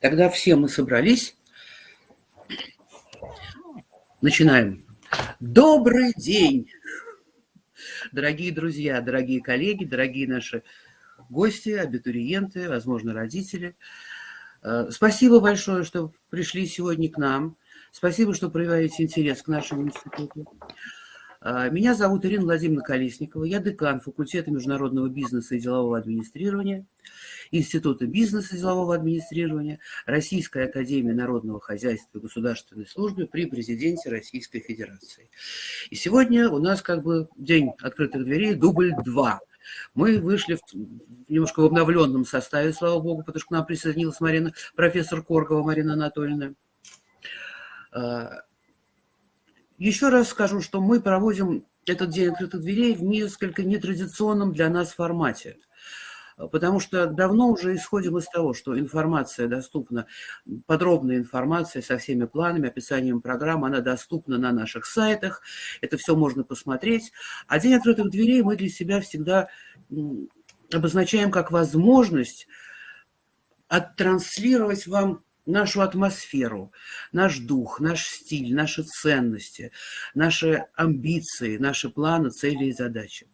Тогда все мы собрались. Начинаем. Добрый день, дорогие друзья, дорогие коллеги, дорогие наши гости, абитуриенты, возможно, родители. Э, спасибо большое, что пришли сегодня к нам. Спасибо, что проявляете интерес к нашему институту. Э, меня зовут Ирина Владимировна Колесникова, я декан факультета международного бизнеса и делового администрирования. Института бизнеса и делового администрирования, Российской академии народного хозяйства и государственной службы при президенте Российской Федерации. И сегодня у нас как бы день открытых дверей, дубль 2. Мы вышли в, немножко в обновленном составе, слава богу, потому что к нам присоединилась Марина, профессор Коргова Марина Анатольевна. Еще раз скажу, что мы проводим этот день открытых дверей в несколько нетрадиционном для нас формате – потому что давно уже исходим из того, что информация доступна, подробная информация со всеми планами, описанием программ, она доступна на наших сайтах, это все можно посмотреть. А День открытых дверей мы для себя всегда обозначаем как возможность оттранслировать вам нашу атмосферу, наш дух, наш стиль, наши ценности, наши амбиции, наши планы, цели и задачи.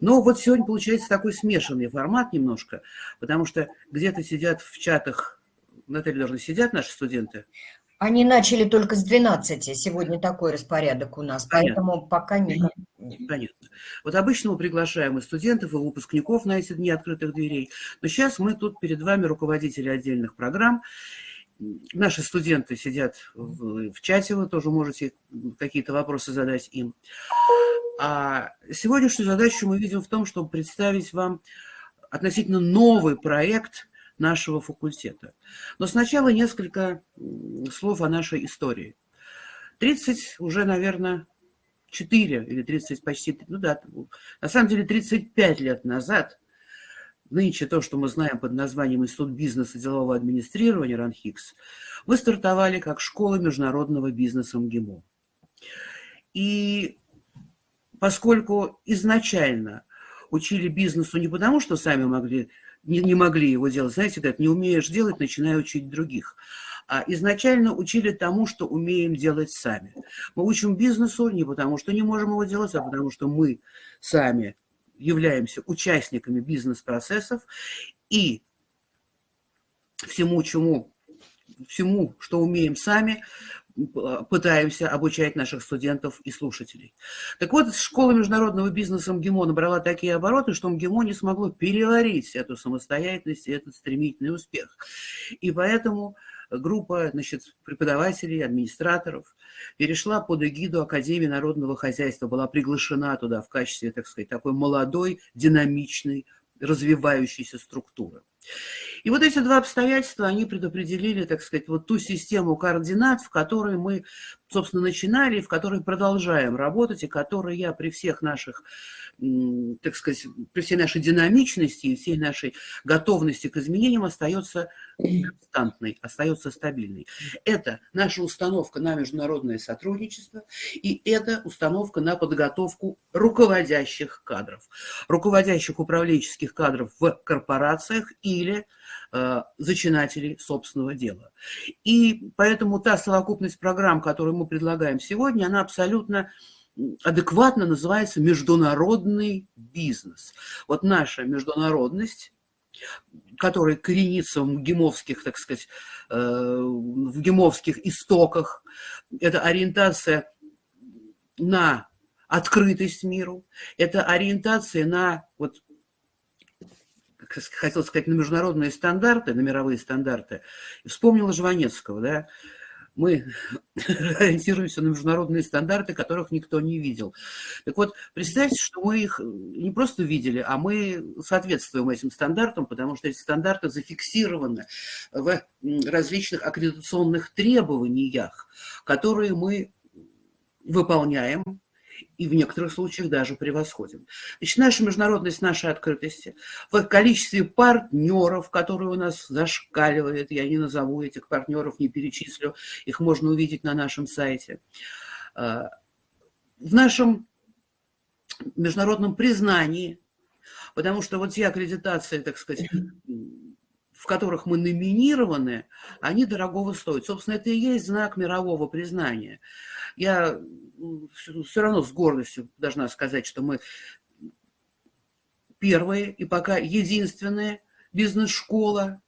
Но вот сегодня получается такой смешанный формат немножко, потому что где-то сидят в чатах, Наталья, должны сидят наши студенты? Они начали только с 12, сегодня такой распорядок у нас, Понятно. поэтому пока не... Понятно. Вот обычно мы приглашаем и студентов, и выпускников на эти дни открытых дверей, но сейчас мы тут перед вами руководители отдельных программ, Наши студенты сидят в, в чате, вы тоже можете какие-то вопросы задать им. А сегодняшнюю задачу мы видим в том, чтобы представить вам относительно новый проект нашего факультета. Но сначала несколько слов о нашей истории. 30 уже, наверное, 4 или 30 почти, ну да, на самом деле 35 лет назад, нынче то, что мы знаем под названием Институт бизнеса и делового администрирования РАНХИКС, мы стартовали как школа международного бизнеса МГИМО. И поскольку изначально учили бизнесу не потому, что сами могли, не, не могли его делать, знаете, как не умеешь делать, начинай учить других, а изначально учили тому, что умеем делать сами. Мы учим бизнесу не потому, что не можем его делать, а потому что мы сами являемся участниками бизнес-процессов и всему, чему, всему, что умеем сами, пытаемся обучать наших студентов и слушателей. Так вот, школа международного бизнеса МГИМО набрала такие обороты, что МГИМО не смогло переварить эту самостоятельность и этот стремительный успех. И поэтому группа значит, преподавателей, администраторов перешла под эгиду Академии народного хозяйства, была приглашена туда в качестве, так сказать, такой молодой, динамичной, развивающейся структуры. И вот эти два обстоятельства, они предопределили, так сказать, вот ту систему координат, в которой мы, собственно, начинали, в которой продолжаем работать, и которой я при всех наших так сказать, при всей нашей динамичности и всей нашей готовности к изменениям остается константной, остается стабильной. Это наша установка на международное сотрудничество, и это установка на подготовку руководящих кадров, руководящих управленческих кадров в корпорациях или э, зачинателей собственного дела. И поэтому та совокупность программ, которую мы предлагаем сегодня, она абсолютно адекватно называется международный бизнес. Вот наша международность, которая коренится в гемовских, так сказать, э, в гемовских истоках, это ориентация на открытость миру, это ориентация на, вот, хотел сказать, на международные стандарты, на мировые стандарты. Вспомнила Жванецкого, да, мы ориентируемся на международные стандарты, которых никто не видел. Так вот, представьте, что мы их не просто видели, а мы соответствуем этим стандартам, потому что эти стандарты зафиксированы в различных аккредитационных требованиях, которые мы выполняем и в некоторых случаях даже превосходим. Значит, наша международность, наша открытость, в количестве партнеров, которые у нас зашкаливает, я не назову этих партнеров, не перечислю, их можно увидеть на нашем сайте. А, в нашем международном признании, потому что вот те аккредитации, так сказать, в которых мы номинированы, они дорогого стоят. Собственно, это и есть знак мирового признания. Я все равно с гордостью должна сказать, что мы первые и пока единственная бизнес-школа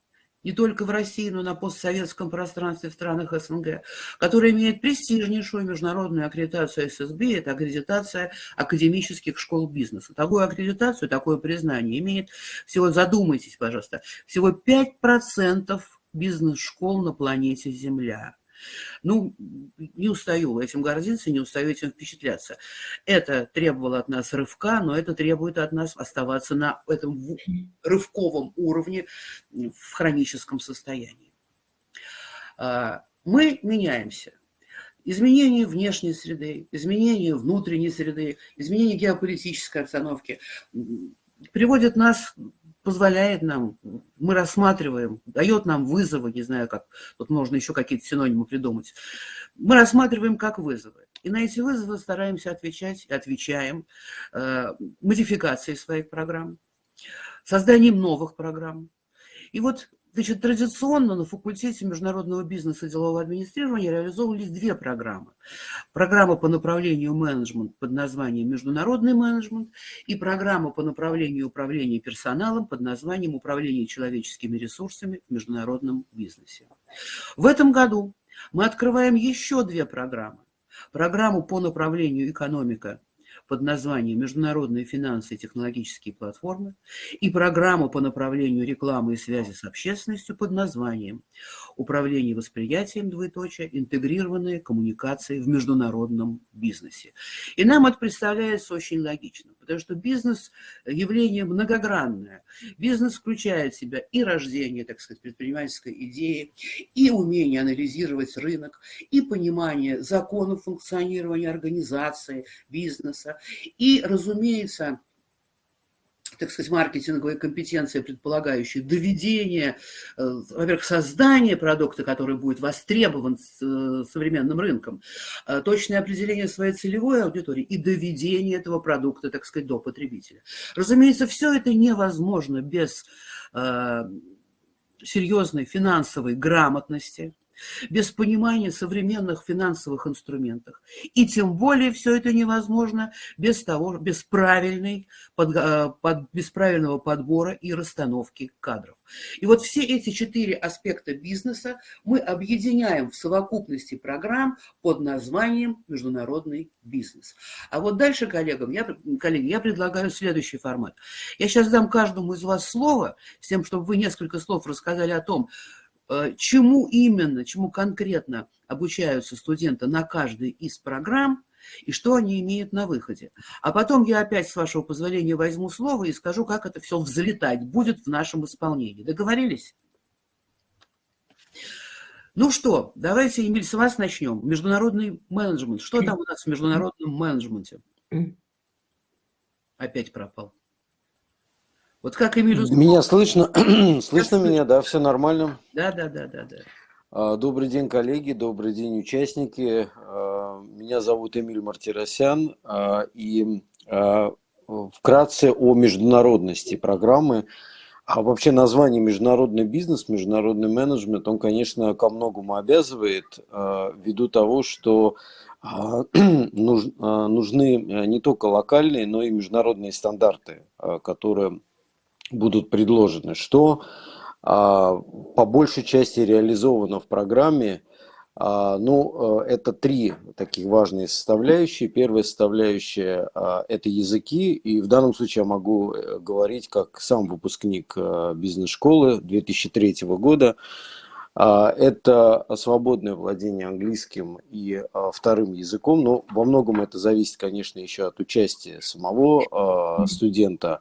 не только в России, но и на постсоветском пространстве в странах СНГ, которая имеет престижнейшую международную аккредитацию ССБ, это аккредитация академических школ бизнеса. Такую аккредитацию, такое признание имеет всего, задумайтесь, пожалуйста, всего 5% бизнес-школ на планете Земля. Ну, не устаю этим гордиться, не устаю этим впечатляться. Это требовало от нас рывка, но это требует от нас оставаться на этом рывковом уровне в хроническом состоянии. А, мы меняемся. Изменение внешней среды, изменение внутренней среды, изменение геополитической обстановки приводят нас позволяет нам, мы рассматриваем, дает нам вызовы, не знаю как, тут можно еще какие-то синонимы придумать, мы рассматриваем как вызовы. И на эти вызовы стараемся отвечать, отвечаем э, модификацией своих программ, созданием новых программ. И вот Значит, традиционно на факультете международного бизнеса и делового администрирования реализовывались две программы. Программа по направлению менеджмент под названием «Международный менеджмент» и программа по направлению управления персоналом под названием «Управление человеческими ресурсами в международном бизнесе». В этом году мы открываем еще две программы. Программу по направлению экономика под названием «Международные финансы и технологические платформы» и программу по направлению рекламы и связи с общественностью под названием «Управление восприятием, двоеточие, интегрированные коммуникации в международном бизнесе». И нам это представляется очень логично, потому что бизнес – явление многогранное. Бизнес включает в себя и рождение, так сказать, предпринимательской идеи, и умение анализировать рынок, и понимание законов функционирования организации, бизнеса, и, разумеется, так сказать, маркетинговые компетенции, предполагающие доведение, э, во-первых, создание продукта, который будет востребован э, современным рынком, э, точное определение своей целевой аудитории и доведение этого продукта, так сказать, до потребителя. Разумеется, все это невозможно без серьезной финансовой грамотности, без понимания современных финансовых инструментов. И тем более все это невозможно без, того, без, правильной, под, э, под, без правильного подбора и расстановки кадров. И вот все эти четыре аспекта бизнеса мы объединяем в совокупности программ под названием «Международный бизнес». А вот дальше коллегам, я, коллеги, я предлагаю следующий формат. Я сейчас дам каждому из вас слово, с тем, чтобы вы несколько слов рассказали о том, чему именно, чему конкретно обучаются студенты на каждой из программ, и что они имеют на выходе. А потом я опять, с вашего позволения, возьму слово и скажу, как это все взлетать будет в нашем исполнении. Договорились? Ну что, давайте, Эмиль, с вас начнем. Международный менеджмент. Что там у нас в международном менеджменте? Опять пропал. Вот как Эмиль Меня слышно? слышно меня, да, все нормально? Да, да, да, да, да. А, добрый день, коллеги, добрый день, участники. А, меня зовут Эмиль Мартиросян, а, и вкратце о международности программы. А вообще название международный бизнес, международный менеджмент, он, конечно, ко многому обязывает, ввиду того, что нужны не только локальные, но и международные стандарты, которые будут предложены, что а, по большей части реализовано в программе. А, ну, э, это три таких важные составляющие. Первая составляющая а, – это языки, и в данном случае я могу э, говорить как сам выпускник э, бизнес-школы 2003 года. Это свободное владение английским и вторым языком, но во многом это зависит, конечно, еще от участия самого студента.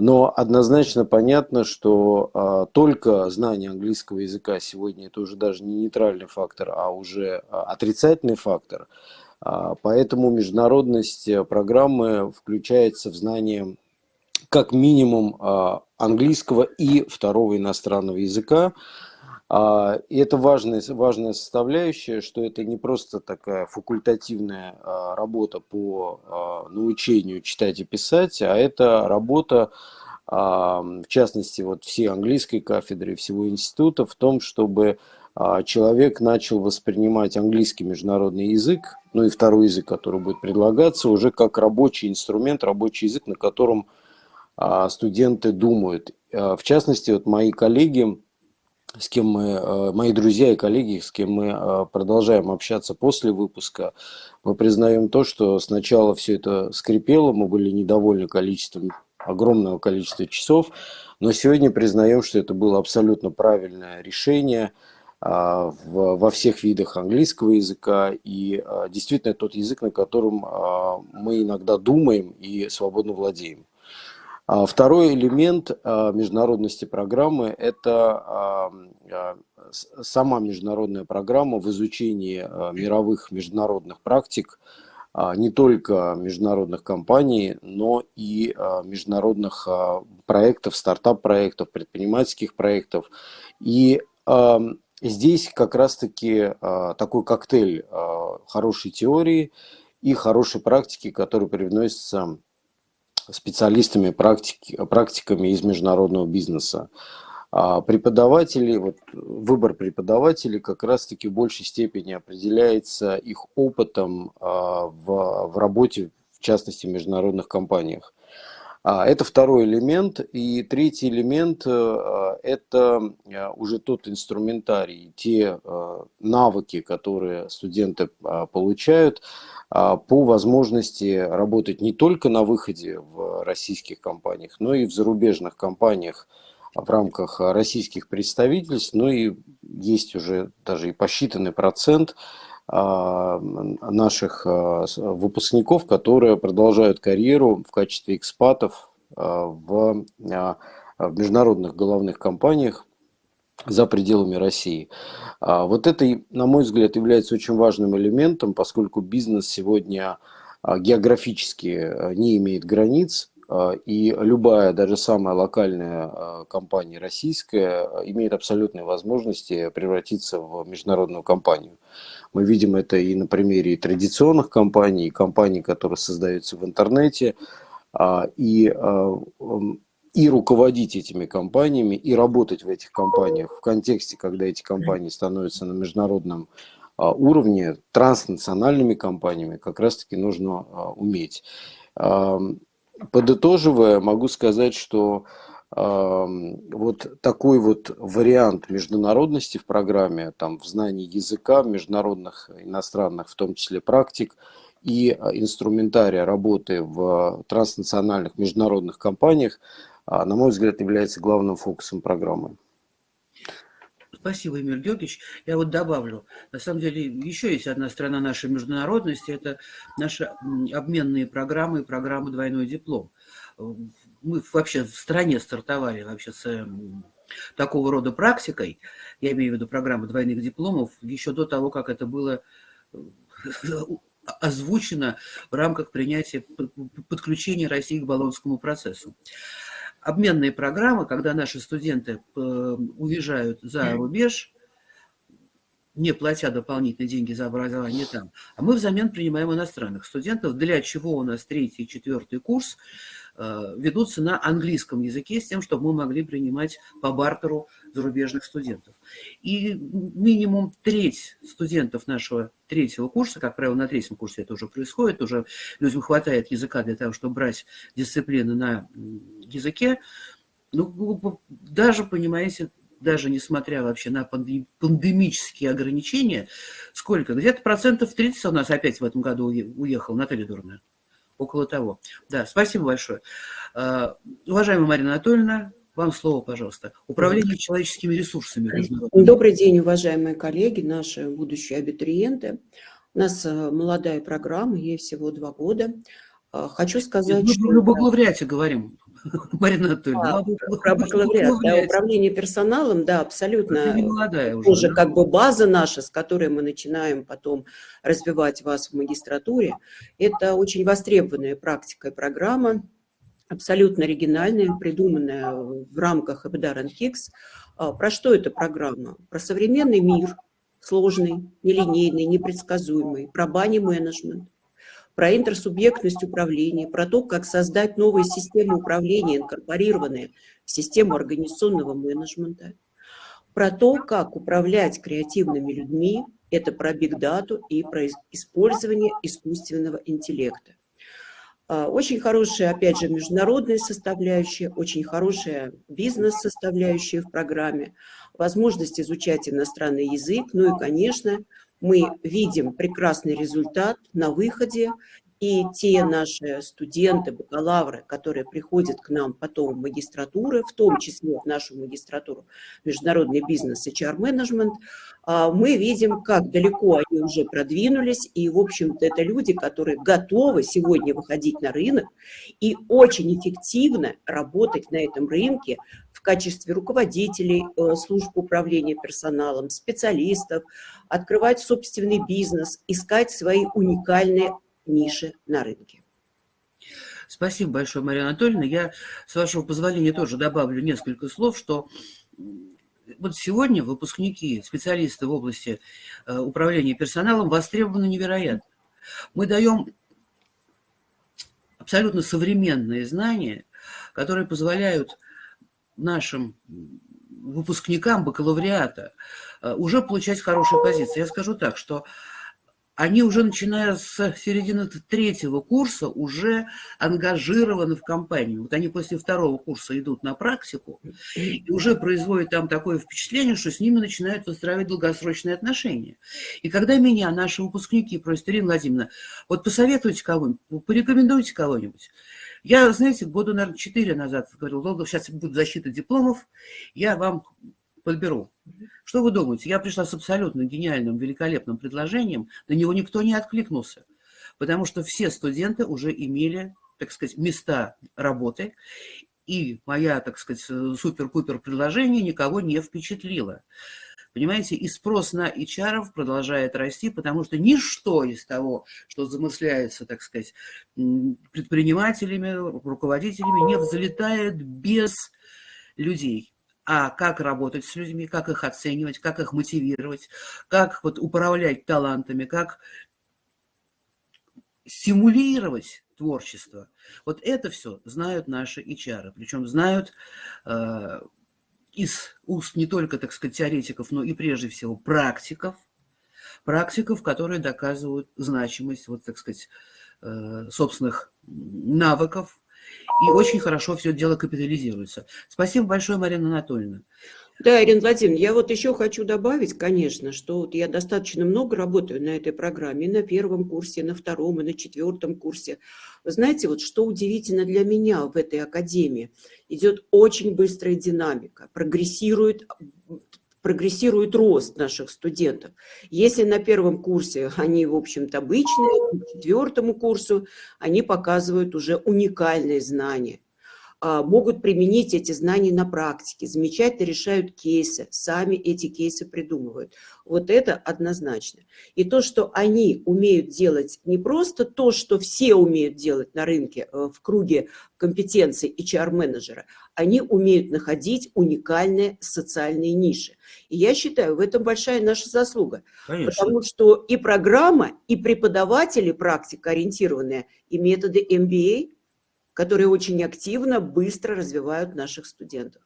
Но однозначно понятно, что а, только знание английского языка сегодня это уже даже не нейтральный фактор, а уже а, отрицательный фактор. А, поэтому международность э, программы включается в знание как минимум а, английского и второго иностранного языка. А, и это важная, важная составляющая, что это не просто такая факультативная а, работа по а, научению читать и писать, а это работа в частности, вот всей английской кафедры, всего института, в том, чтобы человек начал воспринимать английский международный язык, ну и второй язык, который будет предлагаться, уже как рабочий инструмент, рабочий язык, на котором студенты думают. В частности, вот мои коллеги, с кем мы, э, мои друзья и коллеги, с кем мы э, продолжаем общаться после выпуска, мы признаем то, что сначала все это скрипело, мы были недовольны количеством, огромного количества часов, но сегодня признаем, что это было абсолютно правильное решение а, во всех видах английского языка и а, действительно тот язык, на котором а, мы иногда думаем и свободно владеем. А второй элемент а, международности программы – это а, сама международная программа в изучении мировых международных практик, не только международных компаний, но и международных проектов, стартап-проектов, предпринимательских проектов. И здесь как раз-таки такой коктейль хорошей теории и хорошей практики, который привносится специалистами, практики, практиками из международного бизнеса. А преподаватели, вот выбор преподавателей как раз-таки в большей степени определяется их опытом а, в, в работе, в частности, в международных компаниях. А, это второй элемент. И третий элемент э, – это э, уже тот инструментарий, те э, навыки, которые студенты получают по возможности работать не только на выходе в российских компаниях, но и в зарубежных компаниях в рамках российских представительств, но и есть уже даже и посчитанный процент а, наших а, выпускников, которые продолжают карьеру в качестве экспатов а, в, в международных головных компаниях за пределами России. Вот это, на мой взгляд, является очень важным элементом, поскольку бизнес сегодня географически не имеет границ, и любая, даже самая локальная компания российская имеет абсолютные возможности превратиться в международную компанию. Мы видим это и на примере и традиционных компаний, и компаний, которые создаются в интернете, а, и, а, и руководить этими компаниями, и работать в этих компаниях в контексте, когда эти компании становятся на международном а, уровне, транснациональными компаниями, как раз-таки нужно уметь. Подытоживая, могу сказать, что вот такой вот вариант международности в программе, там, в знании языка, международных, иностранных, в том числе практик, и а, инструментария работы в транснациональных международных компаниях, а, на мой взгляд, является главным фокусом программы. Спасибо, Эмиль Георгиевич. Я вот добавлю, на самом деле еще есть одна сторона нашей международности, это наши обменные программы и программы «Двойной диплом» мы вообще в стране стартовали вообще с такого рода практикой, я имею в виду программу двойных дипломов, еще до того, как это было э, озвучено в рамках принятия подключения России к Болонскому процессу. Обменные программы, когда наши студенты э, уезжают за рубеж, не платя дополнительные деньги за образование там, а мы взамен принимаем иностранных студентов, для чего у нас третий и четвертый курс ведутся на английском языке с тем, чтобы мы могли принимать по бартеру зарубежных студентов. И минимум треть студентов нашего третьего курса, как правило, на третьем курсе это уже происходит, уже людям хватает языка для того, чтобы брать дисциплины на языке, ну, даже, понимаете, даже несмотря вообще на пандемические ограничения, сколько? Где-то процентов 30 у нас опять в этом году уехал, Наталья Дурная около того. Да, спасибо большое. А, уважаемая Марина Анатольевна, вам слово, пожалуйста. Управление человеческими ресурсами. Добрый день, уважаемые коллеги, наши будущие абитуриенты. У нас э, молодая программа, ей всего два года. А, хочу сказать, Мы что... Про бакалавриате говорим. Марина Анатольевна. А, про бакалавриат, да, управление персоналом, да, абсолютно. Не молодая уже. Уже как бы база наша, с которой мы начинаем потом развивать вас в магистратуре. Это очень востребованная практика и программа, абсолютно оригинальная, придуманная в рамках Эбдар Кикс. А, про что эта программа? Про современный мир, сложный, нелинейный, непредсказуемый, про бани-менеджмент, про интерсубъектность управления, про то, как создать новые системы управления, инкорпорированные в систему организационного менеджмента, про то, как управлять креативными людьми, это про бигдату и про использование искусственного интеллекта. А, очень хорошая, опять же, международная составляющая, очень хорошая бизнес-составляющая в программе, возможность изучать иностранный язык, ну и, конечно, мы видим прекрасный результат на выходе, и те наши студенты, бакалавры, которые приходят к нам потом в магистратуры, в том числе в нашу магистратуру международный бизнес и HR-менеджмент, а, мы видим, как далеко они уже продвинулись, и, в общем-то, это люди, которые готовы сегодня выходить на рынок и очень эффективно работать на этом рынке качестве руководителей э, служб управления персоналом, специалистов, открывать собственный бизнес, искать свои уникальные ниши на рынке. Спасибо большое, Мария Анатольевна. Я, с вашего позволения, тоже добавлю несколько слов, что вот сегодня выпускники, специалисты в области э, управления персоналом востребованы невероятно. Мы даем абсолютно современные знания, которые позволяют нашим выпускникам бакалавриата э, уже получать хорошие позиции. Я скажу так, что они уже, начиная с середины третьего курса, уже ангажированы в компанию. Вот они после второго курса идут на практику и уже производят там такое впечатление, что с ними начинают выстраивать долгосрочные отношения. И когда меня наши выпускники просят, Ирина Владимировна, вот посоветуйте кого-нибудь, порекомендуйте кого-нибудь. Я, знаете, года, наверное, четыре назад говорил, сейчас будет защита дипломов, я вам подберу. Что вы думаете? Я пришла с абсолютно гениальным, великолепным предложением, на него никто не откликнулся, потому что все студенты уже имели, так сказать, места работы, и моя, так сказать, супер-пупер предложение никого не впечатлило. Понимаете, и спрос на HR продолжает расти, потому что ничто из того, что замысляется, так сказать, предпринимателями, руководителями, не взлетает без людей а как работать с людьми, как их оценивать, как их мотивировать, как вот управлять талантами, как стимулировать творчество. Вот это все знают наши HR, причем знают э, из уст не только, так сказать, теоретиков, но и прежде всего практиков, практиков, которые доказывают значимость, вот, так сказать, э, собственных навыков, и очень хорошо все дело капитализируется. Спасибо большое, Марина Анатольевна. Да, Ирина Владимировна, я вот еще хочу добавить, конечно, что вот я достаточно много работаю на этой программе, на первом курсе, на втором, и на четвертом курсе. Вы знаете, вот что удивительно для меня в этой академии, идет очень быстрая динамика, прогрессирует прогрессирует рост наших студентов. Если на первом курсе они, в общем-то, обычные, к четвертому курсу они показывают уже уникальные знания. А, могут применить эти знания на практике, замечательно решают кейсы, сами эти кейсы придумывают. Вот это однозначно. И то, что они умеют делать не просто то, что все умеют делать на рынке э, в круге компетенций HR-менеджера, они умеют находить уникальные социальные ниши. И я считаю, в этом большая наша заслуга. Конечно. Потому что и программа, и преподаватели практикоориентированные, и методы MBA – которые очень активно, быстро развивают наших студентов.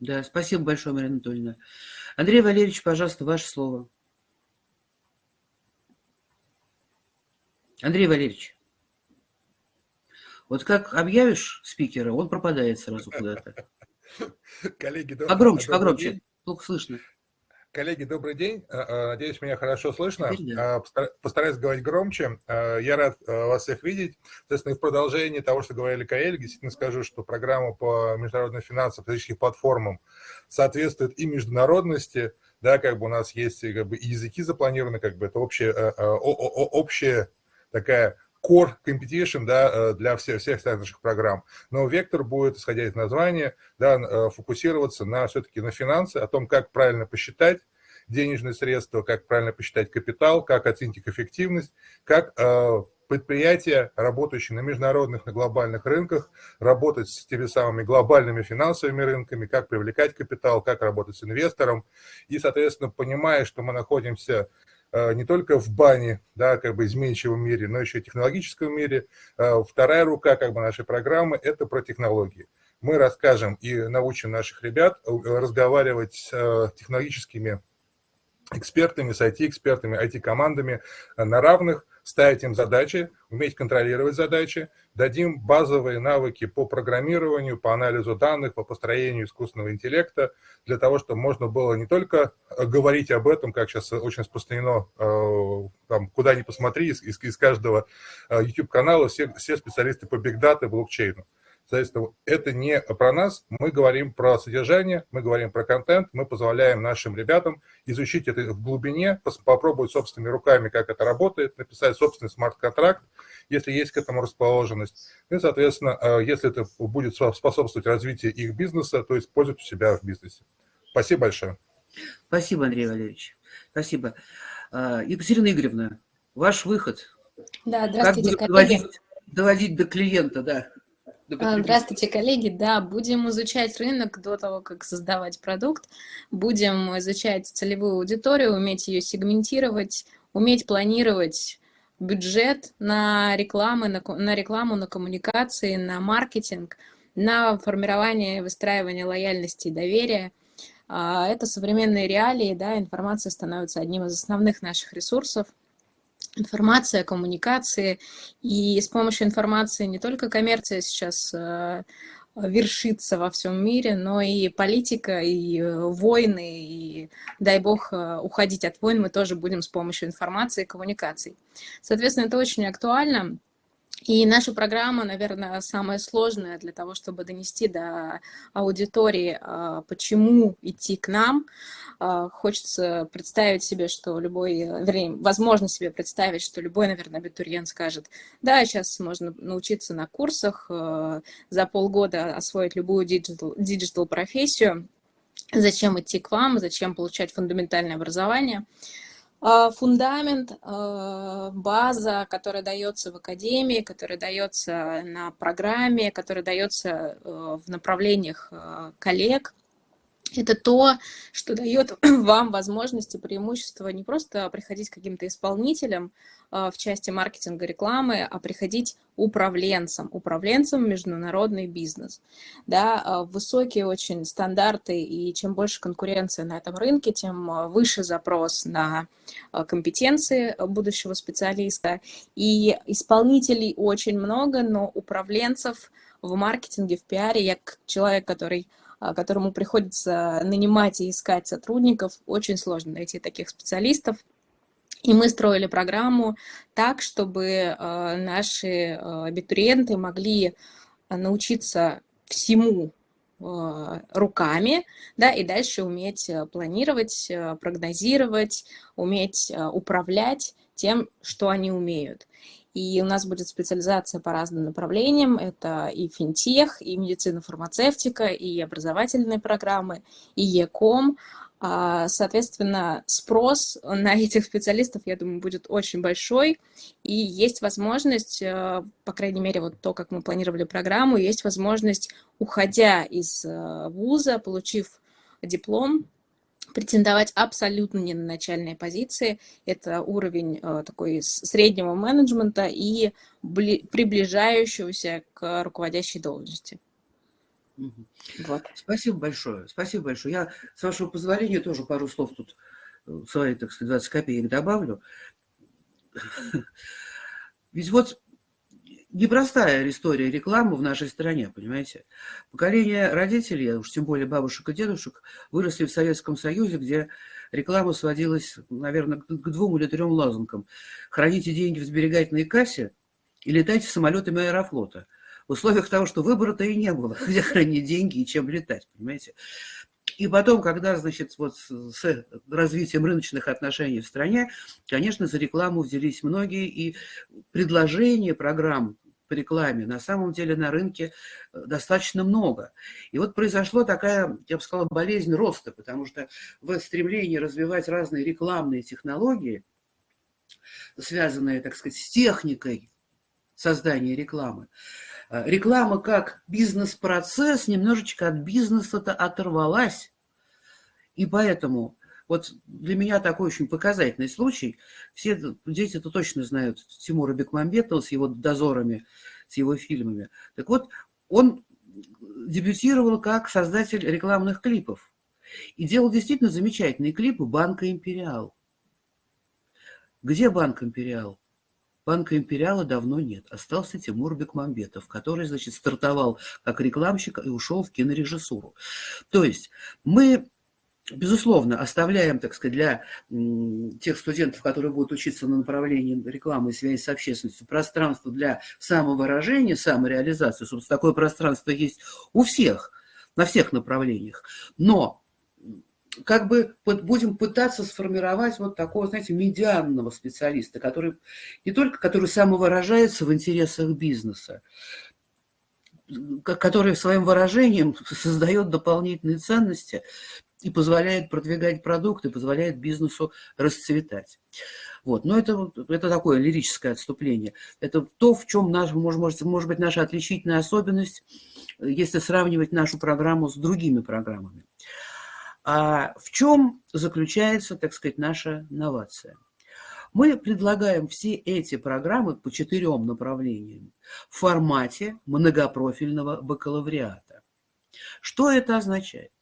Да, спасибо большое, Марина Анатольевна. Андрей Валерьевич, пожалуйста, ваше слово. Андрей Валерьевич, вот как объявишь спикера, он пропадает сразу куда-то. Коллеги, погромче, погромче, плохо слышно. Коллеги, добрый день. А, а, надеюсь, меня хорошо слышно. А, постараюсь говорить громче. Я рад вас всех видеть. Соответственно, в продолжении того, что говорили коллеги, действительно скажу, что программа по международным финансам, физическим платформам соответствует и международности, да, как бы у нас есть как бы, и языки запланированы, как бы это общая, общая такая core competition да, э, для всех, всех наших программ. Но вектор будет, исходя из названия, да, э, фокусироваться на все-таки на финансы, о том, как правильно посчитать денежные средства, как правильно посчитать капитал, как оценить их эффективность, как э, предприятия, работающие на международных, на глобальных рынках, работать с теми самыми глобальными финансовыми рынками, как привлекать капитал, как работать с инвестором. И, соответственно, понимая, что мы находимся не только в бане, да, как бы изменчивом мире, но еще и технологическом мире. Вторая рука как бы нашей программы – это про технологии. Мы расскажем и научим наших ребят разговаривать с технологическими экспертами, с IT-экспертами, IT-командами на равных, ставить им задачи, уметь контролировать задачи, дадим базовые навыки по программированию, по анализу данных, по построению искусственного интеллекта, для того, чтобы можно было не только э, говорить об этом, как сейчас очень распространено, э, там, куда ни посмотри, из, из каждого э, YouTube-канала все, все специалисты по бигдате, блокчейну. Соответственно, это не про нас, мы говорим про содержание, мы говорим про контент, мы позволяем нашим ребятам изучить это в глубине, попробовать собственными руками, как это работает, написать собственный смарт-контракт, если есть к этому расположенность. И, соответственно, э, если это будет способствовать развитию их бизнеса, то использовать у себя в бизнесе. Спасибо большое. Спасибо, Андрей Валерьевич. Спасибо. Э, Екатерина Игоревна, ваш выход. Да, здравствуйте, как. Доводить, доводить до клиента, да. А, здравствуйте, коллеги. Да, будем изучать рынок до того, как создавать продукт. Будем изучать целевую аудиторию, уметь ее сегментировать, уметь планировать бюджет на рекламу, на, на рекламу, на коммуникации, на маркетинг, на формирование и выстраивание лояльности и доверия. А, это современные реалии, да, информация становится одним из основных наших ресурсов – информация, коммуникации. И с помощью информации не только коммерция сейчас э, вершится во всем мире, но и политика, и э, войны, и, дай бог, э, уходить от войн мы тоже будем с помощью информации и коммуникаций. Соответственно, это очень актуально. И наша программа, наверное, самая сложная для того, чтобы донести до аудитории, а, почему идти к нам. А, хочется представить себе, что любой, вернее, возможно себе представить, что любой, наверное, абитуриент скажет, да, сейчас можно научиться на курсах, а, за полгода освоить любую digital, digital профессию, зачем идти к вам, зачем получать фундаментальное образование. А, фундамент, а, база, которая дается в академии, которая дается на программе, которая дается э, в направлениях э, коллег, это то, что дает вам возможности, преимущества не просто приходить к каким-то исполнителям в части маркетинга, рекламы, а приходить управленцем, управленцем международный бизнес. Да, а, высокие очень стандарты, и чем больше конкуренция на этом рынке, тем а, выше запрос на компетенции будущего специалиста. И исполнителей очень много, но управленцев в маркетинге, в пиаре, я как человек, который а, которому приходится нанимать и искать сотрудников, очень сложно найти таких специалистов. И мы строили программу так, чтобы а, наши а, абитуриенты могли научиться всему руками, да, и дальше уметь планировать, прогнозировать, уметь управлять тем, что они умеют. И у нас будет специализация по разным направлениям. Это и финтех, и медицина-фармацевтика, и образовательные программы, и ЕКОМ. А, соответственно, спрос на этих специалистов, я думаю, будет очень большой. И есть возможность, э, по крайней мере, вот то, как мы планировали программу, есть возможность, уходя из э, вуза, получив диплом, претендовать абсолютно не на начальные позиции. Это уровень э, такой среднего менеджмента и приближающегося к руководящей должности. Вот. Спасибо большое. Спасибо большое. Я, с вашего позволения, тоже пару слов тут э, свои, так сказать, 20 копеек добавлю. Ведь вот непростая история рекламы в нашей стране, понимаете. Поколение родителей, уж тем более бабушек и дедушек, выросли в Советском Союзе, где реклама сводилась, наверное, к двум или трем лозунгам. Храните деньги в сберегательной кассе и летайте самолетами аэрофлота. В условиях того, что выбора-то и не было, где хранить деньги и чем летать, понимаете. И потом, когда, значит, вот с развитием рыночных отношений в стране, конечно, за рекламу взялись многие, и предложения программ по рекламе. На самом деле на рынке э, достаточно много. И вот произошла такая, я бы сказала, болезнь роста, потому что в стремлении развивать разные рекламные технологии, связанные, так сказать, с техникой создания рекламы, реклама как бизнес-процесс немножечко от бизнеса-то оторвалась. И поэтому вот для меня такой очень показательный случай. Все дети это точно знают Тимура Бекмамбетова с его дозорами, с его фильмами. Так вот, он дебютировал как создатель рекламных клипов. И делал действительно замечательные клипы «Банка Империал». Где Банк Империал? Банка Империала давно нет. Остался Тимур Бекмамбетов, который, значит, стартовал как рекламщик и ушел в кинорежиссуру. То есть мы Безусловно, оставляем, так сказать, для тех студентов, которые будут учиться на направлении рекламы и связи с общественностью, пространство для самовыражения, самореализации. Собственно, такое пространство есть у всех, на всех направлениях. Но как бы будем пытаться сформировать вот такого, знаете, медианного специалиста, который не только который самовыражается в интересах бизнеса, который своим выражением создает дополнительные ценности и позволяет продвигать продукты, позволяет бизнесу расцветать. Вот. Но это, это такое лирическое отступление. Это то, в чем наш, может, может быть наша отличительная особенность, если сравнивать нашу программу с другими программами. А в чем заключается, так сказать, наша новация? Мы предлагаем все эти программы по четырем направлениям в формате многопрофильного бакалавриата. Что это означает?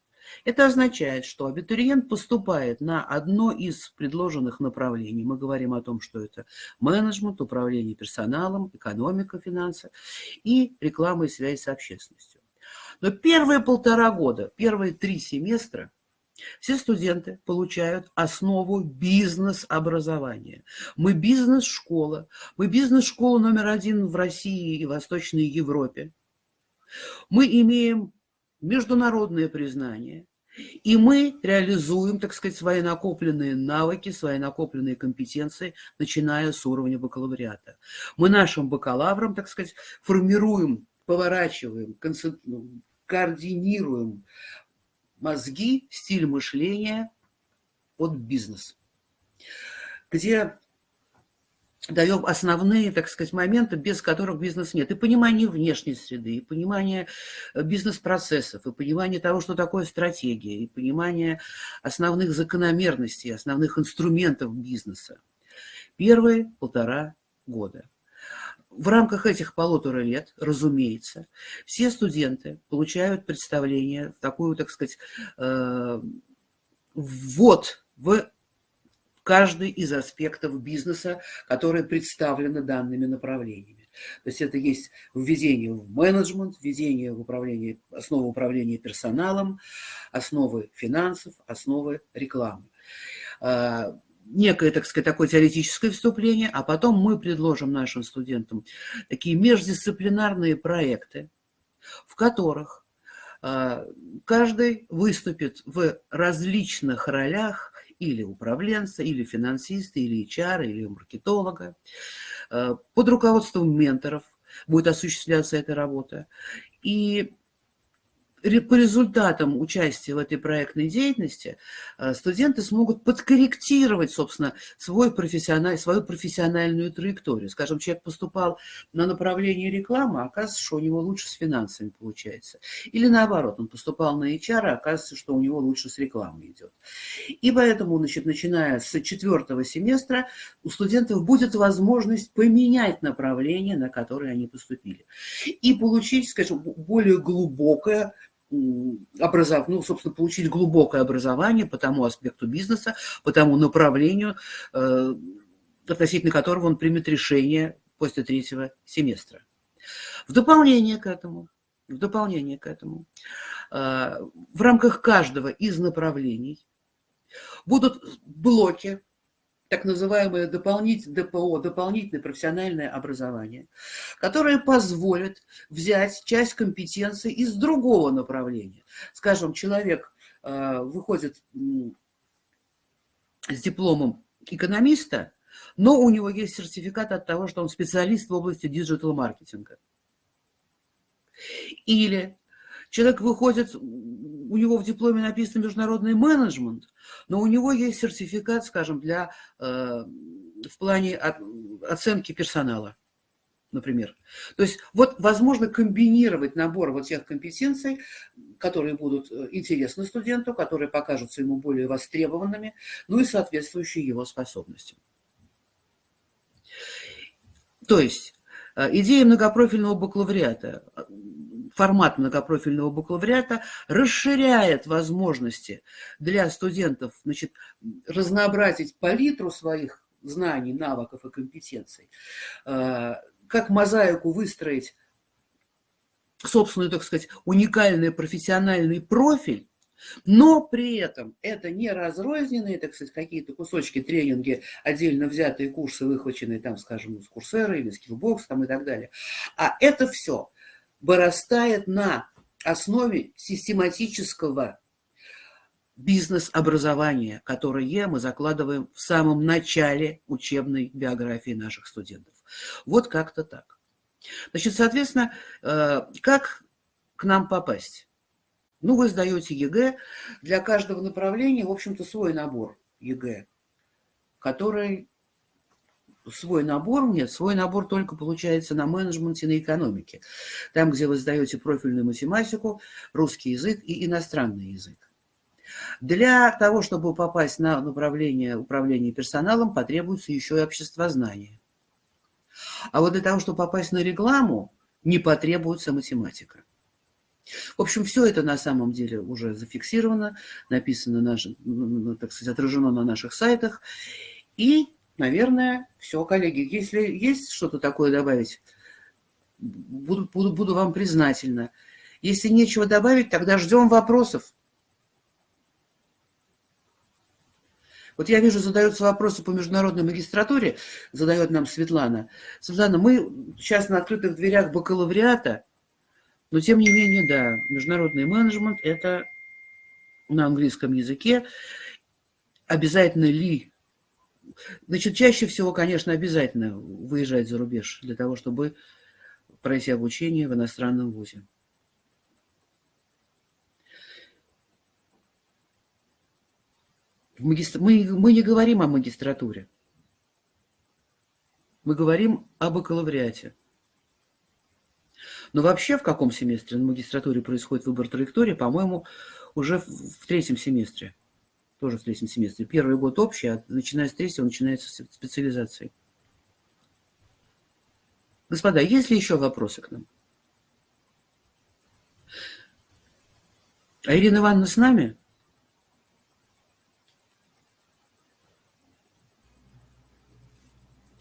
Это означает, что абитуриент поступает на одно из предложенных направлений. Мы говорим о том, что это менеджмент, управление персоналом, экономика, финансы и реклама и связь с общественностью. Но первые полтора года, первые три семестра все студенты получают основу бизнес-образования. Мы бизнес-школа. Мы бизнес-школа номер один в России и Восточной Европе. Мы имеем международное признание. И мы реализуем, так сказать, свои накопленные навыки, свои накопленные компетенции, начиная с уровня бакалавриата. Мы нашим бакалаврам, так сказать, формируем, поворачиваем, ну, координируем мозги, стиль мышления под бизнес, где даем основные, так сказать, моменты, без которых бизнес нет. И понимание внешней среды, и понимание э, бизнес-процессов, и понимание того, что такое стратегия, и понимание основных закономерностей, основных инструментов бизнеса. Первые полтора года. В рамках этих полутора лет, разумеется, все студенты получают представление в такую, так сказать, э, ввод в каждый из аспектов бизнеса, которые представлены данными направлениями. То есть это есть введение в менеджмент, введение в управление, основы управления персоналом, основы финансов, основы рекламы. А, некое, так сказать, такое теоретическое вступление, а потом мы предложим нашим студентам такие междисциплинарные проекты, в которых а, каждый выступит в различных ролях или управленца, или финансиста, или HR, или маркетолога. Э, под руководством менторов будет осуществляться эта работа. И по результатам участия в этой проектной деятельности э, студенты смогут подкорректировать, собственно, свой профессиональ, свою профессиональную траекторию. Скажем, человек поступал на направление рекламы, а оказывается, что у него лучше с финансами получается. Или наоборот, он поступал на HR, а оказывается, что у него лучше с рекламой идет. И поэтому, значит, начиная с четвертого семестра, у студентов будет возможность поменять направление, на которое они поступили. И получить, скажем, более глубокое образов, ну, собственно, получить глубокое образование по тому аспекту бизнеса, по тому направлению, э, относительно которого он примет решение после третьего семестра. В дополнение к этому, в дополнение к этому, э, в рамках каждого из направлений будут блоки так называемое дополнительное ДПО, дополнительное профессиональное образование, которое позволит взять часть компетенции из другого направления. Скажем, человек э, выходит с дипломом экономиста, но у него есть сертификат от того, что он специалист в области диджитал-маркетинга. Или человек выходит у него в дипломе написано международный менеджмент, но у него есть сертификат, скажем, для, э, в плане оценки персонала. например. То есть вот возможно комбинировать набор вот тех компетенций, которые будут э, интересны студенту, которые покажутся ему более востребованными, ну и соответствующие его способностям. То есть идея многопрофильного бакалавриата, формат многопрофильного бакалавриата расширяет возможности для студентов значит, разнообразить палитру своих знаний, навыков и компетенций, э, как мозаику выстроить собственный, так сказать, уникальный профессиональный профиль, но при этом это не разрозненные, так сказать, какие-то кусочки, тренинги, отдельно взятые курсы, выхваченные там, скажем, из курсера или Skillbox там и так далее. А это все вырастает на основе систематического бизнес-образования, которое мы закладываем в самом начале учебной биографии наших студентов. Вот как-то так. Значит, соответственно, э, как к нам попасть? Ну, вы сдаете ЕГЭ. Для каждого направления, в общем-то, свой набор ЕГЭ, который... Свой набор, нет, свой набор только получается на менеджменте, на экономике. Там, где вы сдаете профильную математику, русский язык и иностранный язык. Для того, чтобы попасть на направление управления персоналом, потребуется еще и обществознание. А вот для того, чтобы попасть на рекламу, не потребуется математика. В общем, все это на самом деле уже зафиксировано, написано, наш, так сказать, отражено на наших сайтах. И, наверное, все, коллеги. Если есть что-то такое добавить, буду, буду, буду вам признательна. Если нечего добавить, тогда ждем вопросов. Вот я вижу, задаются вопросы по международной магистратуре, задает нам Светлана. Светлана, мы сейчас на открытых дверях бакалавриата, но тем не менее, да, международный менеджмент – это на английском языке. Обязательно ли? Значит, чаще всего, конечно, обязательно выезжать за рубеж для того, чтобы пройти обучение в иностранном вузе. Мы, мы не говорим о магистратуре. Мы говорим о бакалавриате. Но вообще в каком семестре на магистратуре происходит выбор траектории, по-моему, уже в третьем семестре. Тоже в третьем семестре. Первый год общий, а начиная с третьего начинается специализация. Господа, есть ли еще вопросы к нам? А Ирина Ивановна с нами?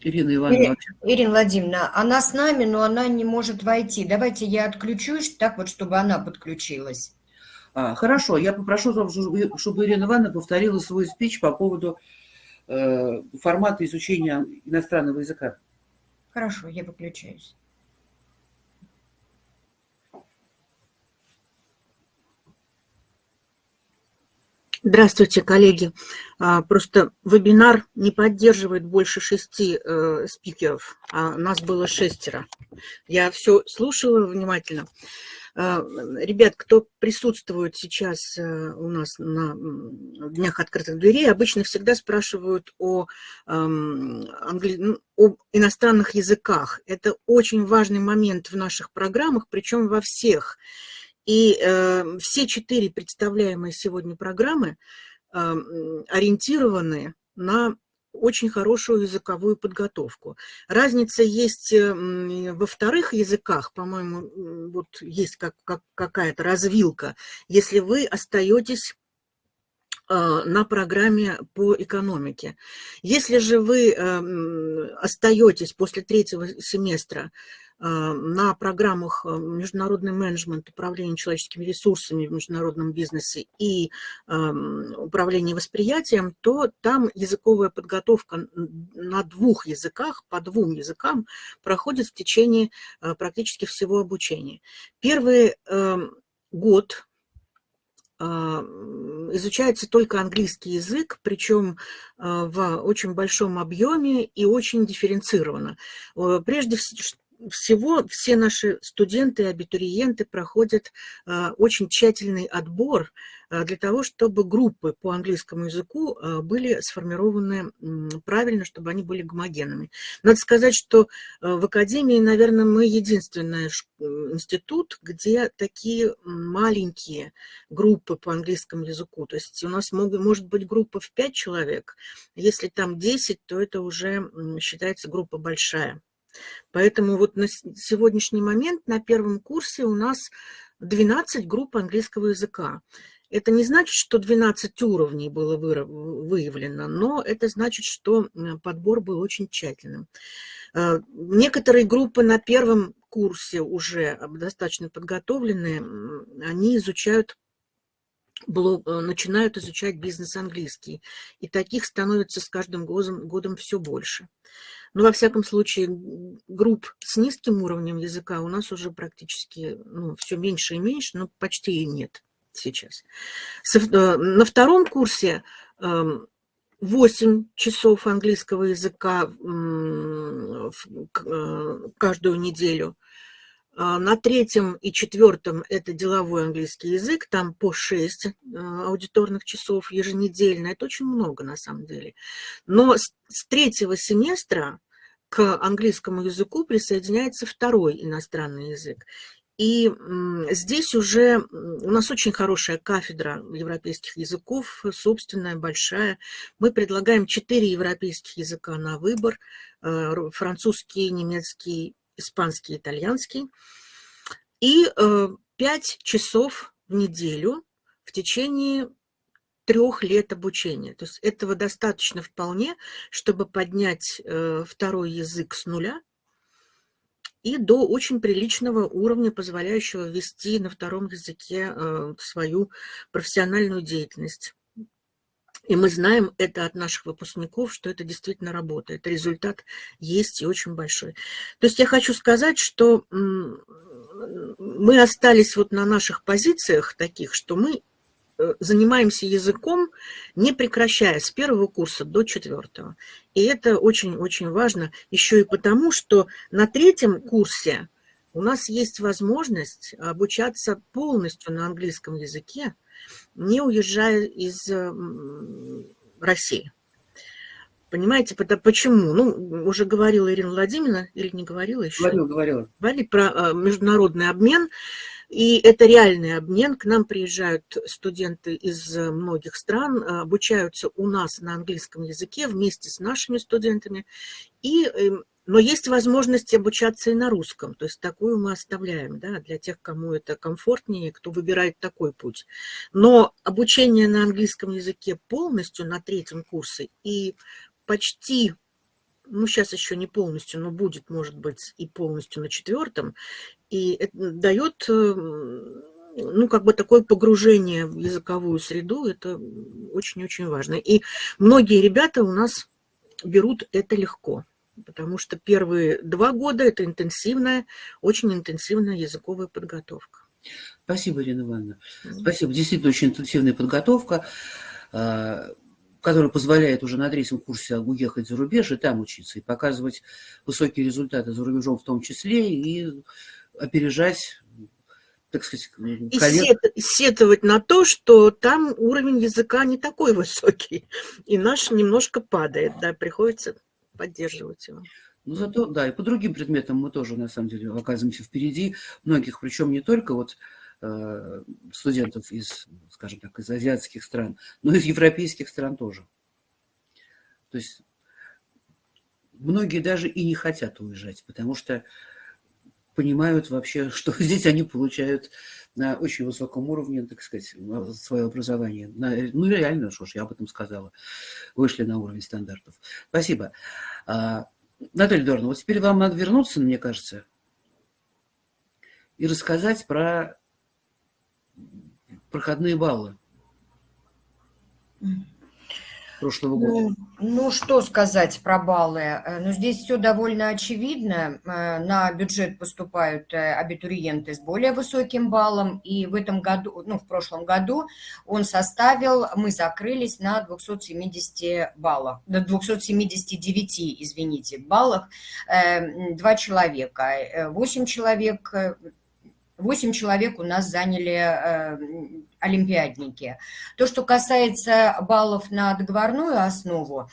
Ирина Ивановна. Ирина Владимировна, она с нами, но она не может войти. Давайте я отключусь, так вот, чтобы она подключилась. А, хорошо, я попрошу, чтобы Ирина Ивановна повторила свой спич по поводу э, формата изучения иностранного языка. Хорошо, я выключаюсь. Здравствуйте, коллеги. А, просто вебинар не поддерживает больше шести э, спикеров, а нас было шестеро. Я все слушала внимательно. А, ребят, кто присутствует сейчас э, у нас на Днях открытых дверей, обычно всегда спрашивают о, англи... Ну, об иностранных языках. Это очень важный момент в наших программах, причем во всех. И э, все четыре представляемые сегодня программы э, ориентированы на очень хорошую языковую подготовку. Разница есть э, во вторых языках, по-моему, вот есть как, как, какая-то развилка, если вы остаетесь э, на программе по экономике. Если же вы остаетесь после третьего семестра на программах а, международный менеджмент, управление человеческими ресурсами в международном бизнесе и управление восприятием, то там языковая подготовка на двух языках, по двум языкам проходит в течение а, практически всего обучения. Первый год изучается только английский язык, причем в очень большом объеме и очень дифференцированно. Прежде всего все наши студенты абитуриенты проходят а, очень тщательный отбор для того, чтобы группы по английскому языку были сформированы правильно, чтобы они были гомогенными. Надо сказать, что в Академии, наверное, мы единственный институт, где такие маленькие группы по английскому языку. То есть у нас могут, может быть группа в 5 человек. Если там 10, то это уже считается группа большая. Поэтому вот на сегодняшний момент на первом курсе у нас 12 групп английского языка. Это не значит, что 12 уровней было выявлено, но это значит, что подбор был очень тщательным. Э, некоторые группы на первом курсе уже достаточно подготовленные, они изучают блог, э, начинают изучать бизнес-английский. И таких становится с каждым годом, годом все больше. Но, во всяком случае, групп с низким уровнем языка у нас уже практически ну, все меньше и меньше, но почти и нет сейчас. Э, на втором курсе 8 эм, часов английского языка э, каждую неделю – на третьем и четвертом это деловой английский язык, там по 6 а, аудиторных часов еженедельно. Это очень много на самом деле. Но с третьего семестра к английскому языку присоединяется второй иностранный язык. И здесь уже у нас очень хорошая кафедра европейских языков, собственная, большая. Мы предлагаем четыре европейских языка на выбор. Э, французский, немецкий, испанский, итальянский. И э, пять часов в неделю в течение трех лет обучения. То есть этого достаточно вполне, чтобы поднять э, второй язык с нуля и до очень приличного уровня, позволяющего вести на втором языке э, свою профессиональную деятельность. И мы знаем это от наших выпускников, что это действительно работает. Результат есть и очень большой. То есть я хочу сказать, что мы остались вот на наших позициях таких, что мы э, занимаемся языком, не прекращая с первого курса до четвертого. И это очень-очень важно еще и потому, что на третьем курсе у нас есть возможность обучаться полностью на английском языке, не уезжая из России. Понимаете, почему? Ну, уже говорила Ирина Владимировна, или не говорила еще? Говорила, говорила. Говорили про а, международный обмен, и это реальный обмен. К нам приезжают студенты из многих стран, а, обучаются у нас на английском языке вместе с нашими студентами, и эм, но есть возможность обучаться и на русском, то есть такую мы оставляем да, для тех, кому это комфортнее, кто выбирает такой путь. Но обучение на английском языке полностью на третьем курсе и почти, ну сейчас еще не полностью, но будет, может быть, и полностью на четвертом, и это дает ну, как бы такое погружение в языковую среду, это очень-очень важно. И многие ребята у нас берут это легко потому что первые два года это интенсивная, очень интенсивная языковая подготовка. Спасибо, Ирина Ивановна. Спасибо. Действительно, очень интенсивная подготовка, а, которая позволяет уже на третьем курсе уехать за рубеж и там учиться, и показывать высокие результаты за рубежом в том числе, и опережать так сказать, коллег... И сетовать на то, что там уровень языка не такой высокий, и наш немножко падает, да, приходится поддерживать его. Ну, зато, да, и по другим предметам мы тоже, на самом деле, оказываемся впереди многих, причем не только вот э, студентов из, скажем так, из азиатских стран, но и из европейских стран тоже. То есть многие даже и не хотят уезжать, потому что понимают вообще, что здесь они получают на очень высоком уровне, так сказать, свое образование. Ну, реально, что ж, я об этом сказала. Вышли на уровень стандартов. Спасибо. А, Наталья Дорна, вот теперь вам надо вернуться, мне кажется, и рассказать про проходные баллы прошлого года? Ну, ну, что сказать про баллы? Э, ну, здесь все довольно очевидно. Э, на бюджет поступают э, абитуриенты с более высоким баллом, и в этом году, ну, в прошлом году он составил, мы закрылись на 270 баллах, на 279, извините, баллах, два человека. Восемь человек 8 человек у нас заняли олимпиадники. То, что касается баллов на договорную основу,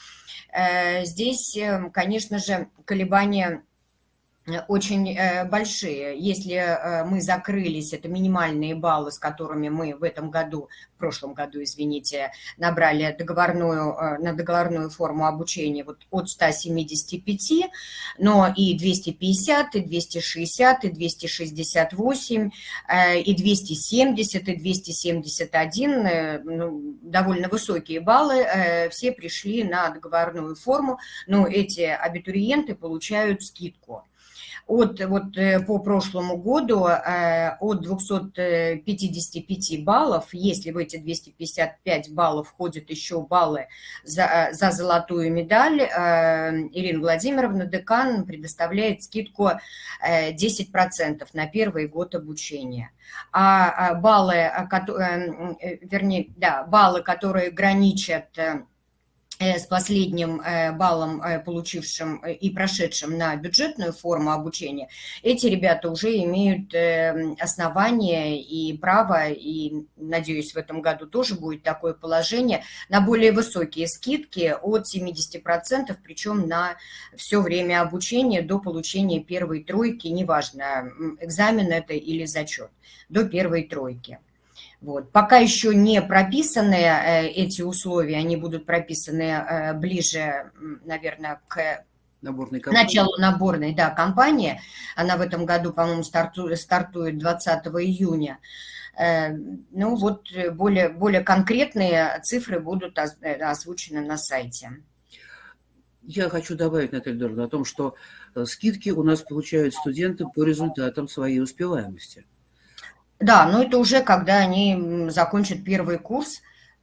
здесь, конечно же, колебания Э, очень э, большие. Если э, мы закрылись, это минимальные баллы, с которыми мы в этом году, в прошлом году, извините, набрали договорную, на договорную форму обучения вот от 175, но и 250, и 260, и 268, и 270, и 271, ну, довольно высокие баллы, все пришли на договорную форму, но эти абитуриенты получают скидку от, вот, э, по прошлому году э, от 255 баллов, если в эти 255 баллов входят еще баллы за, э, за золотую медаль, Ирина Владимировна, декан, предоставляет скидку 10% на первый год обучения. А, а баллы, вернее, да, баллы, которые граничат с последним э, баллом, э, получившим и прошедшим на бюджетную форму обучения, эти ребята уже имеют основания и право, и, надеюсь, в этом году тоже будет такое положение, на более высокие скидки от 70%, причем на все время обучения до получения первой тройки, неважно, экзамен это или зачет, до первой тройки. Вот. Пока еще не прописаны э, эти условия, они будут прописаны э, ближе, наверное, к Наборной началу наборной да, кампании. Она в этом году, по-моему, стартует, стартует 20 июня. Э, ну вот более, более конкретные цифры будут озвучены на сайте. Я хочу добавить, Наталья Дорна, о том, что скидки у нас получают студенты по результатам своей успеваемости. Да, но это уже когда они закончат первый курс,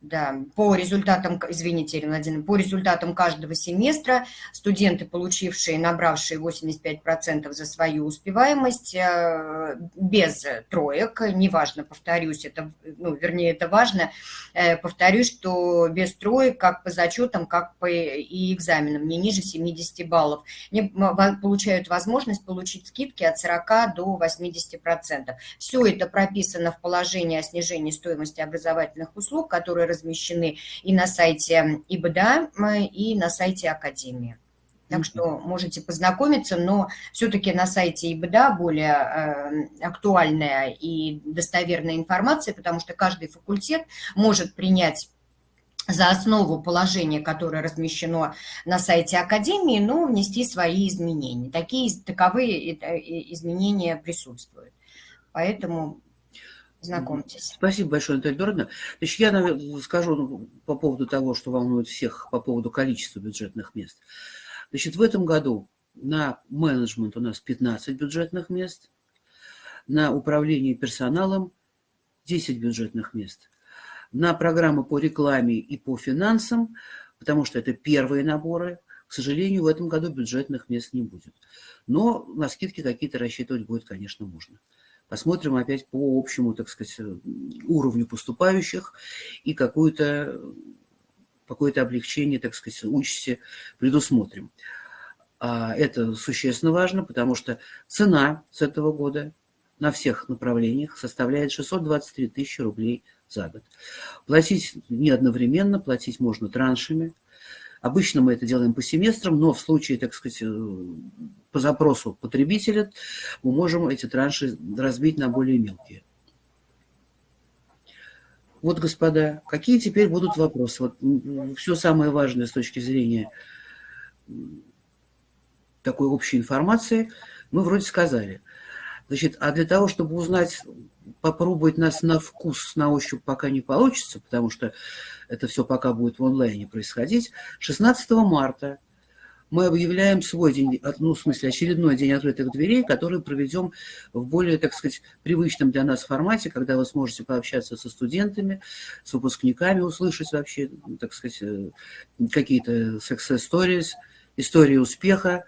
да, по результатам, извините, Ирина Владимировна, по результатам каждого семестра студенты, получившие, набравшие 85% за свою успеваемость, э, без троек, неважно, повторюсь, это, ну, вернее, это важно, э, повторюсь, что без троек, как по зачетам, как по и экзаменам, не ниже 70 баллов, они получают возможность получить скидки от 40 до 80%. Все это прописано в положении о снижении стоимости образовательных услуг, которые размещены и на сайте ИБДА, и на сайте Академии. Так что можете познакомиться, но все-таки на сайте ИБДА более э, актуальная и достоверная информация, потому что каждый факультет может принять за основу положения, которое размещено на сайте Академии, но внести свои изменения. Такие таковые э, изменения присутствуют. Поэтому Знакомьтесь. Спасибо большое, Наталья Дородовна. Значит, я наверное, скажу ну, по поводу того, что волнует всех, по поводу количества бюджетных мест. Значит, в этом году на менеджмент у нас 15 бюджетных мест, на управление персоналом 10 бюджетных мест, на программы по рекламе и по финансам, потому что это первые наборы, к сожалению, в этом году бюджетных мест не будет. Но на скидки какие-то рассчитывать будет, конечно, можно. Посмотрим опять по общему, так сказать, уровню поступающих и какое-то какое-то облегчение, так сказать, участи предусмотрим. А это существенно важно, потому что цена с этого года на всех направлениях составляет 623 тысячи рублей за год. Платить не одновременно, платить можно траншами – Обычно мы это делаем по семестрам, но в случае, так сказать, э, по запросу потребителя мы можем эти транши разбить на более мелкие. Вот, господа, какие теперь будут вопросы? Вот все самое важное с точки зрения такой общей информации мы вроде сказали. Значит, а для того, чтобы узнать, попробовать нас на вкус, на ощупь пока не получится, потому что это все пока будет в онлайне происходить, 16 марта мы объявляем свой день, ну, в смысле, очередной день открытых дверей, который проведем в более, так сказать, привычном для нас формате, когда вы сможете пообщаться со студентами, с выпускниками, услышать вообще, так сказать, э, какие-то success stories, истории успеха,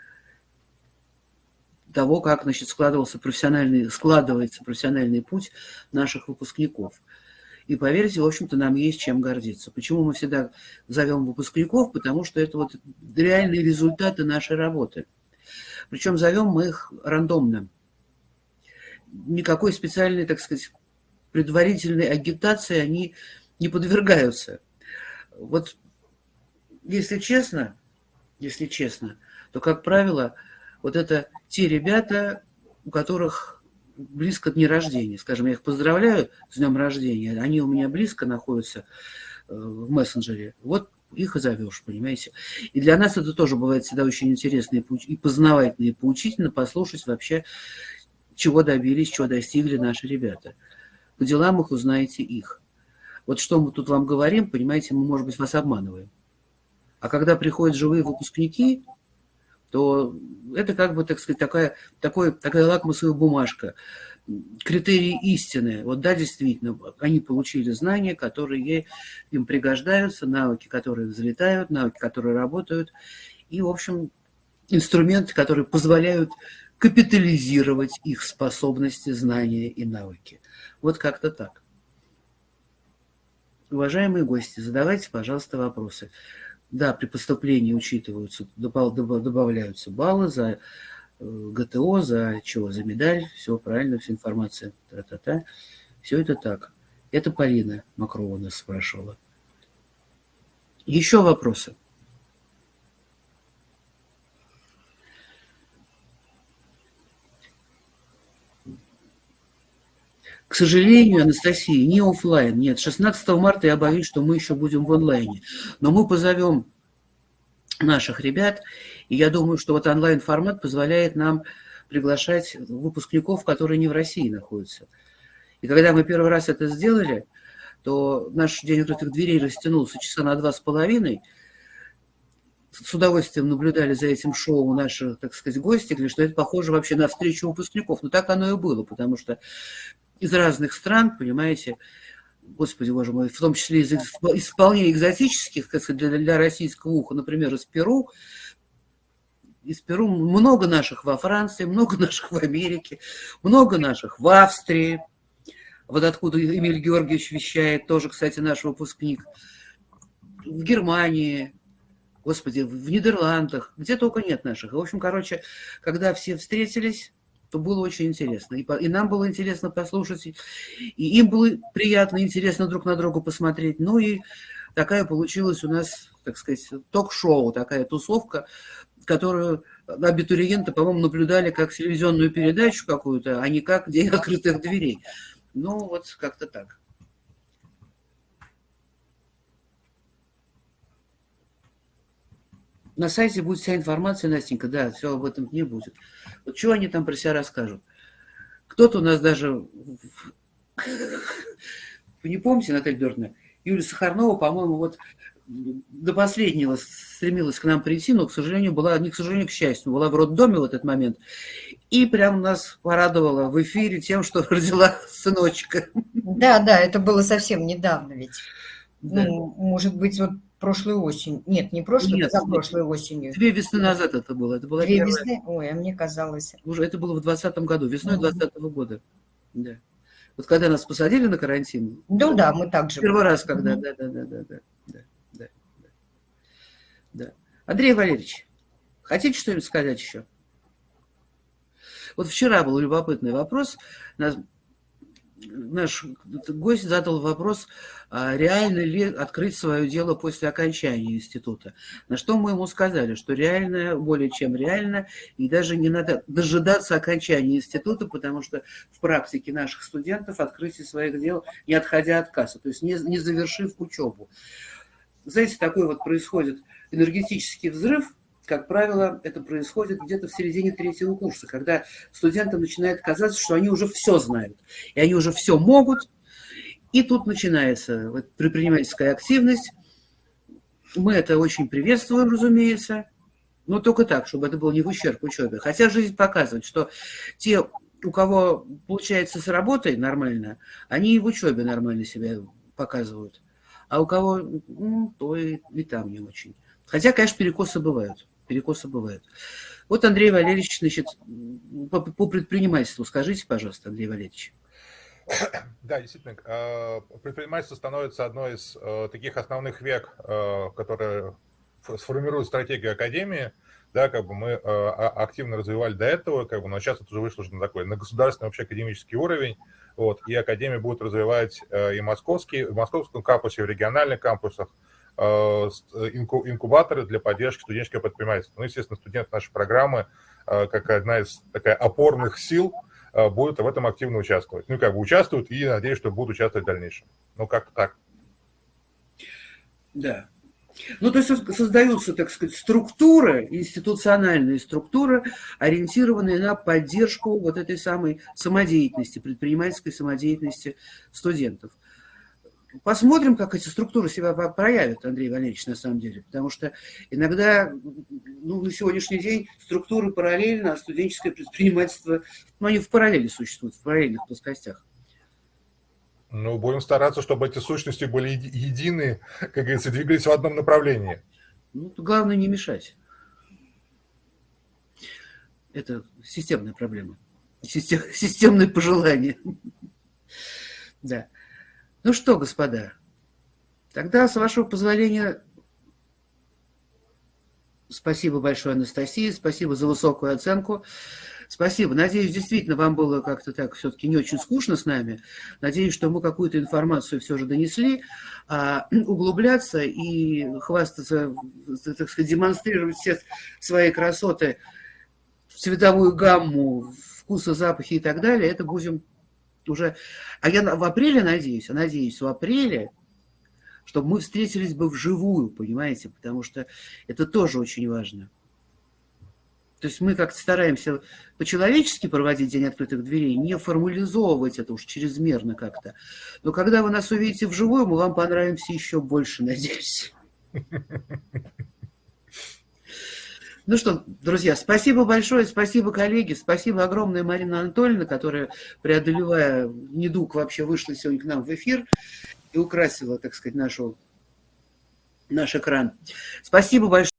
того, как значит, складывался профессиональный, складывается профессиональный путь наших выпускников. И поверьте, в общем-то, нам есть чем гордиться. Почему мы всегда зовем выпускников? Потому что это вот реальные результаты нашей работы. Причем зовем мы их рандомно. никакой специальной, так сказать, предварительной агитации они не подвергаются. Вот если честно, если честно, то, как правило, вот это те ребята, у которых близко дни рождения. Скажем, я их поздравляю с днем рождения, они у меня близко находятся э, в мессенджере. Вот их и зовешь, понимаете. И для нас это тоже бывает всегда очень интересно и познавательно, и поучительно послушать вообще, чего добились, чего достигли наши ребята. По делам их узнаете их. Вот что мы тут вам говорим, понимаете, мы, может быть, вас обманываем. А когда приходят живые выпускники, то это как бы, так сказать, такая, такой, такая лакмусовая бумажка, критерии истины. Вот да, действительно, они получили знания, которые им пригождаются, навыки, которые взлетают, навыки, которые работают, и, в общем, инструменты, которые позволяют капитализировать их способности, знания и навыки. Вот как-то так. Уважаемые гости, задавайте, пожалуйста, вопросы. Да, при поступлении учитываются, добавляются баллы за э, ГТО, за чего, за медаль, все правильно, вся информация, та-та-та. Все это так. Это Полина Макрова нас спрашивала. Еще вопросы? К сожалению, Анастасия, не офлайн. Нет, 16 марта я боюсь, что мы еще будем в онлайне. Но мы позовем наших ребят, и я думаю, что вот онлайн-формат позволяет нам приглашать выпускников, которые не в России находятся. И когда мы первый раз это сделали, то наш день открытых дверей растянулся часа на два с половиной. С удовольствием наблюдали за этим шоу наши, так сказать, гости, говорили, что это похоже вообще на встречу выпускников. Но так оно и было, потому что из разных стран, понимаете, господи боже мой, в том числе из, из вполне экзотических, как сказать, для, для российского уха, например, из Перу, из Перу много наших во Франции, много наших в Америке, много наших в Австрии, вот откуда Эмиль Георгиевич вещает, тоже, кстати, наш выпускник, в Германии, господи, в Нидерландах, где только нет наших. В общем, короче, когда все встретились, то было очень интересно. И, и нам было интересно послушать, и им было приятно, интересно друг на друга посмотреть. Ну и такая получилась у нас, так сказать, ток-шоу, такая тусовка, которую абитуриенты, по-моему, наблюдали как телевизионную передачу какую-то, а не как день открытых дверей. Ну, вот как-то так. На сайте будет вся информация, Настенька, да, все об этом не будет. Вот что они там про себя расскажут? Кто-то у нас даже... Вы не помните, Наталья Дёртовна? Юлия Сахарнова, по-моему, вот до последнего стремилась к нам прийти, но, к сожалению, была, не к сожалению, к счастью, была в роддоме в этот момент. И прям нас порадовала в эфире тем, что родила сыночка. Да, да, это было совсем недавно ведь. Да. Ну, может быть, вот прошлой осенью. Нет, не прошлой, Нет, а прошлой осенью. Две весны назад это было. Это была Две первая... весны? Ой, а мне казалось. Уже это было в 2020 году, весной 2020 -го года. Да. Вот когда нас посадили на карантин. Ну да, мы так же. Первый раз, когда, да, да, да, да, да, да, да, да. Андрей Валерьевич, хотите что-нибудь сказать еще? Вот вчера был любопытный вопрос наш гость задал вопрос, а реально ли открыть свое дело после окончания института. На что мы ему сказали, что реально, более чем реально, и даже не надо дожидаться окончания института, потому что в практике наших студентов открытие своих дел, не отходя от кассы, то есть не, не завершив учебу. Знаете, такой вот происходит энергетический взрыв, как правило, это происходит где-то в середине третьего курса, когда студентам начинает казаться, что они уже все знают, и они уже все могут, и тут начинается вот, предпринимательская активность. Мы это очень приветствуем, разумеется, но только так, чтобы это было не в ущерб учебе. Хотя жизнь показывает, что те, у кого получается с работой нормально, они и в учебе нормально себя показывают. А у кого, ну, то и, и там не очень. Хотя, конечно, перекосы бывают перекосы бывают. Вот Андрей Валерьевич, значит, по, по предпринимательству скажите, пожалуйста, Андрей Валерьевич. Да, действительно, э, предпринимательство становится одной из э, таких основных век, э, которые сформируют стратегию Академии, да, как бы мы э, активно развивали до этого, как бы, но сейчас это уже вышло на такой, на государственный вообще академический уровень, вот, и Академия будет развивать и московский, в московском кампусе, в региональных кампусах инкубаторы для поддержки студенческого предпринимательства. Ну, естественно, студенты нашей программы, как одна из такая опорных сил, будут в этом активно участвовать. Ну, как бы участвуют и, надеюсь, что будут участвовать в дальнейшем. Ну, как-то так. Да, ну, то есть создаются, так сказать, структуры, институциональные структуры, ориентированные на поддержку вот этой самой самодеятельности, предпринимательской самодеятельности студентов. Посмотрим, как эти структуры себя проявят, Андрей Валерьевич, на самом деле. Потому что иногда, ну, на сегодняшний день структуры параллельно, а студенческое предпринимательство, ну, они в параллели существуют, в параллельных плоскостях. Ну, будем стараться, чтобы эти сущности были едины, как говорится, двигались в одном направлении. Ну, главное не мешать. Это системная проблема. Систем, системное пожелание. Да. Ну что, господа, тогда, с вашего позволения, спасибо большое, Анастасии, спасибо за высокую оценку. Спасибо. Надеюсь, действительно, вам было как-то так все-таки не очень скучно с нами. Надеюсь, что мы какую-то информацию все же донесли. А углубляться и хвастаться, так сказать, демонстрировать все свои красоты, цветовую гамму, вкусы, запахи и так далее, это будем уже... А я в апреле надеюсь, а надеюсь, в апреле чтобы мы встретились бы вживую, понимаете, потому что это тоже очень важно. То есть мы как-то стараемся по-человечески проводить День открытых дверей, не формализовывать это уж чрезмерно как-то. Но когда вы нас увидите вживую, мы вам понравимся еще больше, надеюсь. Ну что, друзья, спасибо большое, спасибо, коллеги, спасибо огромное Марина Анатольевна, которая, преодолевая недуг, вообще вышла сегодня к нам в эфир и украсила, так сказать, нашу, наш экран. Спасибо большое.